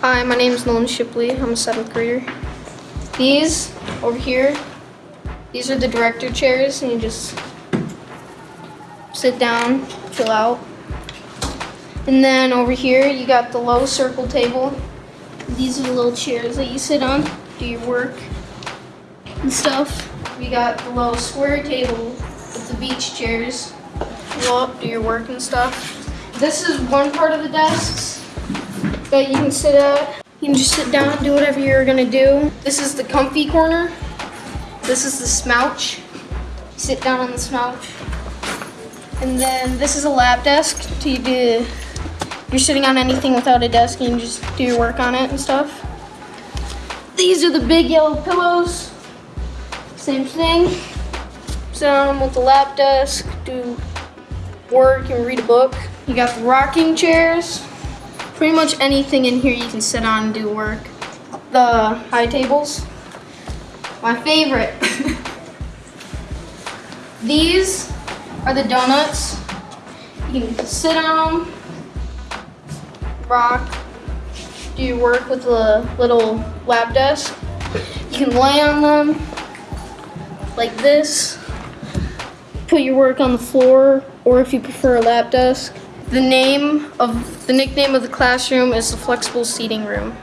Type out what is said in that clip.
Hi, my name is Nolan Shipley. I'm a seventh grader. These over here, these are the director chairs, and you just sit down, chill out. And then over here, you got the low circle table. These are the little chairs that you sit on, do your work and stuff. We got the low square table with the beach chairs. Go up, do your work and stuff. This is one part of the desks that you can sit at. You can just sit down and do whatever you're gonna do. This is the comfy corner. This is the smouch. Sit down on the smouch. And then this is a lap desk to you do. You're sitting on anything without a desk and you just do your work on it and stuff. These are the big yellow pillows. Same thing. Sit on them with the lap desk, do work and read a book. You got the rocking chairs. Pretty much anything in here you can sit on and do work. The high tables. My favorite. These are the donuts. You can sit on them, rock, do your work with the little lap desk. You can lay on them like this, put your work on the floor, or if you prefer a lap desk. The name of the nickname of the classroom is the flexible seating room.